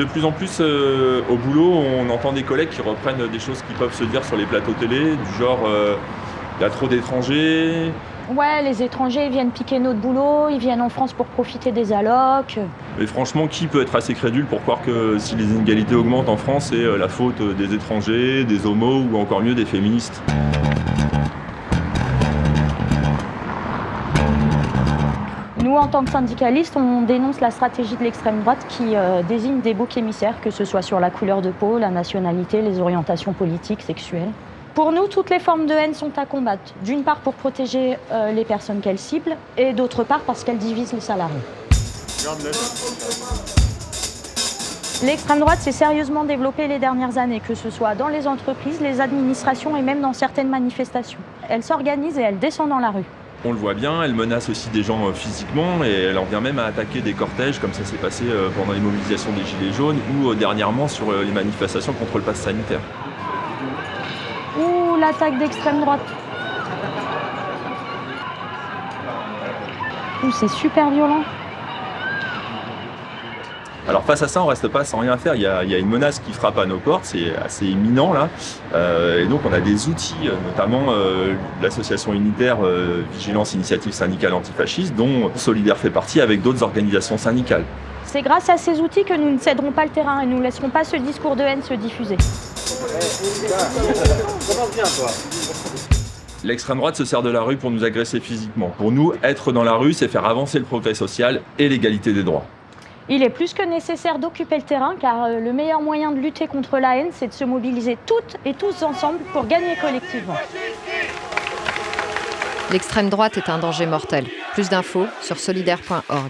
De plus en plus, euh, au boulot, on entend des collègues qui reprennent des choses qui peuvent se dire sur les plateaux télé, du genre euh, il y a trop d'étrangers. Ouais, les étrangers ils viennent piquer notre boulot, ils viennent en France pour profiter des allocs. Mais franchement, qui peut être assez crédule pour croire que si les inégalités augmentent en France, c'est euh, la faute des étrangers, des homos ou encore mieux des féministes? Nous, en tant que syndicalistes, on dénonce la stratégie de l'extrême droite qui euh, désigne des boucs émissaires, que ce soit sur la couleur de peau, la nationalité, les orientations politiques, sexuelles. Pour nous, toutes les formes de haine sont à combattre. D'une part pour protéger euh, les personnes qu'elles ciblent, et d'autre part parce qu'elles divisent les salariés. L'extrême droite s'est sérieusement développée les dernières années, que ce soit dans les entreprises, les administrations et même dans certaines manifestations. Elle s'organise et elle descend dans la rue. On le voit bien, elle menace aussi des gens euh, physiquement et elle en vient même à attaquer des cortèges comme ça s'est passé euh, pendant les mobilisations des Gilets jaunes ou euh, dernièrement sur les manifestations contre le pass sanitaire. Ouh, l'attaque d'extrême droite. Ouh, c'est super violent. Alors face à ça, on reste pas sans rien faire. Il y a, il y a une menace qui frappe à nos portes, c'est assez imminent là. Euh, et donc on a des outils, euh, notamment euh, l'association unitaire euh, Vigilance Initiative Syndicale Antifasciste, dont Solidaire fait partie avec d'autres organisations syndicales. C'est grâce à ces outils que nous ne céderons pas le terrain et nous ne laisserons pas ce discours de haine se diffuser. L'extrême droite se sert de la rue pour nous agresser physiquement. Pour nous, être dans la rue, c'est faire avancer le progrès social et l'égalité des droits. Il est plus que nécessaire d'occuper le terrain car euh, le meilleur moyen de lutter contre la haine, c'est de se mobiliser toutes et tous ensemble pour gagner collectivement. L'extrême droite est un danger mortel. Plus d'infos sur solidaire.org.